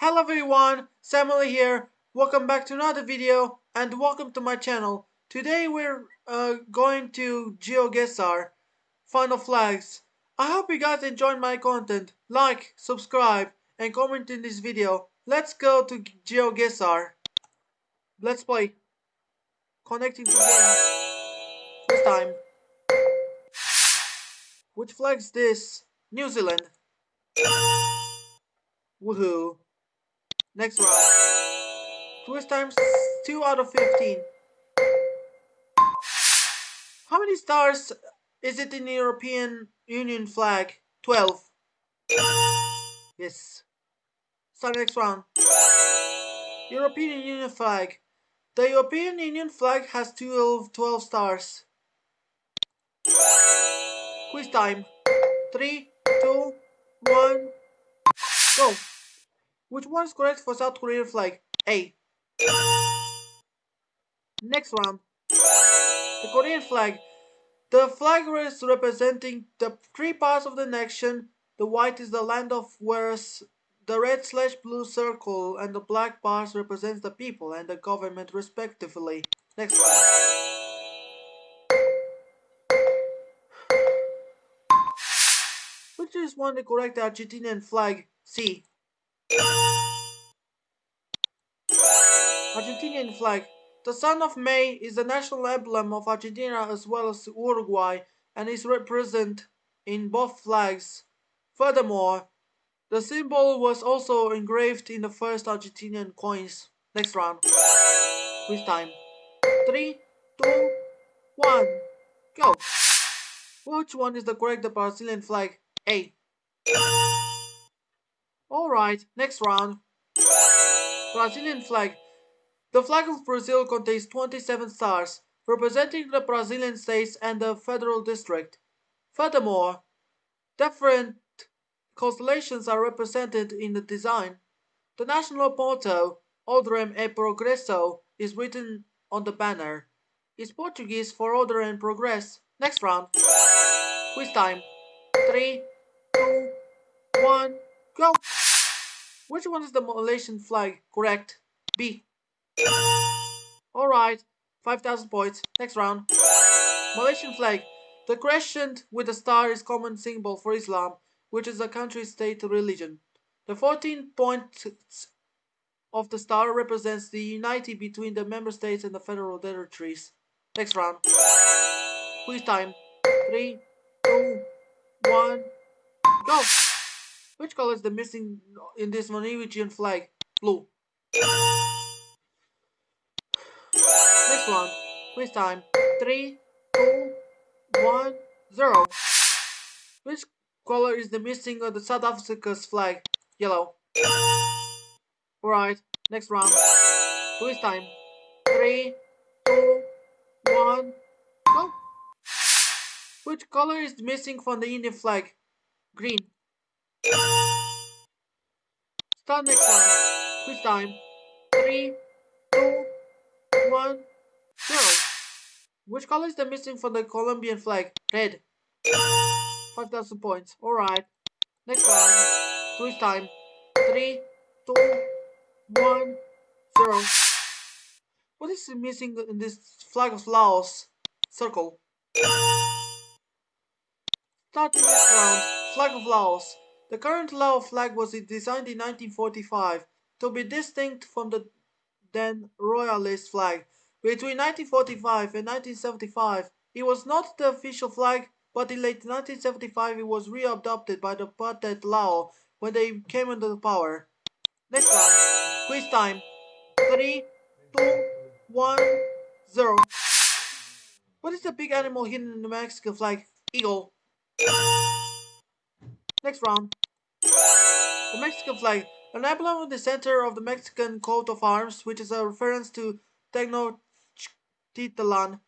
Hello everyone, Samuel here. Welcome back to another video and welcome to my channel. Today we're uh, going to GeoGuessr, Final Flags. I hope you guys enjoyed my content. Like, subscribe and comment in this video. Let's go to GeoGuessr. Let's play. Connecting to game. This time. Which flag is this? New Zealand. Woohoo. Next round. Twist times 2 out of 15. How many stars is it in the European Union flag? 12. Yes. Start next round. European Union flag. The European Union flag has 12, 12 stars. Quiz time. 3, 2, 1, go. Which one is correct for South Korean flag? A. Next round. The Korean flag. The flag is representing the three parts of the nation. The white is the land of whereas the red slash blue circle and the black bars represents the people and the government respectively. Next round. Which is one the correct Argentinian flag? C. Argentinian flag. The Sun of May is the national emblem of Argentina as well as Uruguay and is represented in both flags. Furthermore, the symbol was also engraved in the first Argentinian coins. Next round. Quiz time. Three, two, one, go. Which one is the correct Brazilian flag? A. Alright, next round. Brazilian flag. The flag of Brazil contains 27 stars, representing the Brazilian states and the federal district. Furthermore, different constellations are represented in the design. The national motto, Ordem e Progresso, is written on the banner. It's Portuguese for order and progress. Next round. Quiz time. Three, two, one, go. Which one is the Malaysian flag? Correct. B. Alright, 5000 points. Next round. Malaysian flag. The crescent with a star is common symbol for Islam, which is the country's state religion. The 14 points of the star represents the unity between the member states and the federal territories. Next round. Quiz time. Three, two, one, go! Which color is the missing in this Norwegian flag? Blue. Next one. Quiz time. Three, two, one, zero. Which color is the missing of the South Africa's flag? Yellow. Alright. Next round. Quiz time. Three, two, one, go. Which color is missing from the Indian flag? Green. Start next round. Quiz time. Three, two, one, zero. Which color is the missing from the Colombian flag? Red. 5,000 points. Alright. Next round. Quiz time. Three, two, one, zero. What is missing in this flag of Laos? Circle. Starting next round. Flag of Laos. The current Lao flag was designed in 1945 to be distinct from the then royalist flag. Between 1945 and 1975, it was not the official flag, but in late 1975 it was readopted by the Pathet Lao when they came into power. Next round. Quiz time. 3, 2, 1, 0. What is the big animal hidden in the Mexican flag? Eagle. Next round. The Mexican flag. An emblem in the center of the Mexican coat of arms, which is a reference to Tenochtitlan,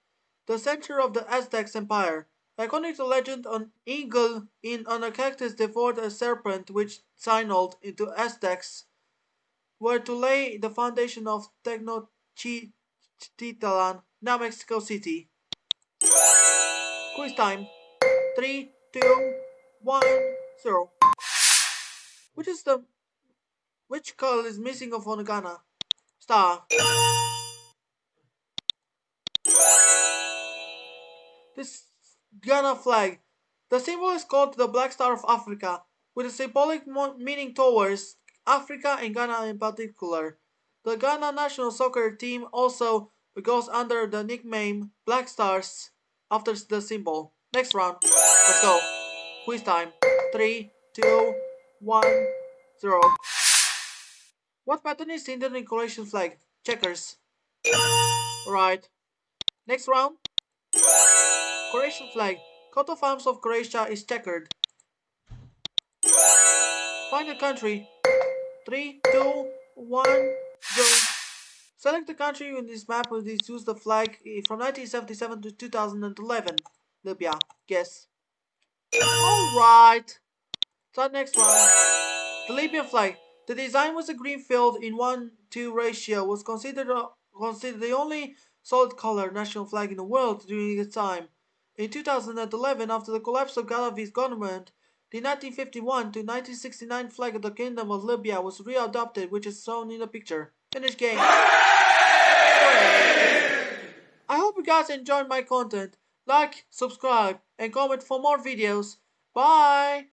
the center of the Aztecs Empire. According to legend, an eagle in on a cactus devoured a serpent which signaled into Aztecs were to lay the foundation of Tenochtitlan, now Mexico City. Quiz time. Three, two, one, Which is the Which color is missing from Ghana? Star. This Ghana flag. The symbol is called the Black Star of Africa, with a symbolic meaning towards Africa and Ghana in particular. The Ghana national soccer team also goes under the nickname Black Stars after the symbol. Next round. Let's go. Quiz time. Three, two, one, zero. What pattern is in the Croatian flag? Checkers. Right. Next round. Croatian flag. Coat of arms of Croatia is checkered. Find the country. Three, two, one, go. Select the country in this map with this use the flag from 1977 to 2011. Libya. Guess. Alright. So next one. The Libyan flag. The design was a green field in 1-2 ratio. Was considered, uh, considered the only solid color national flag in the world during its time. In 2011, after the collapse of Gaddafi's government, the 1951 to 1969 flag of the Kingdom of Libya was readopted, which is shown in the picture. Finish game. I hope you guys enjoyed my content. Like, subscribe, and comment for more videos. Bye!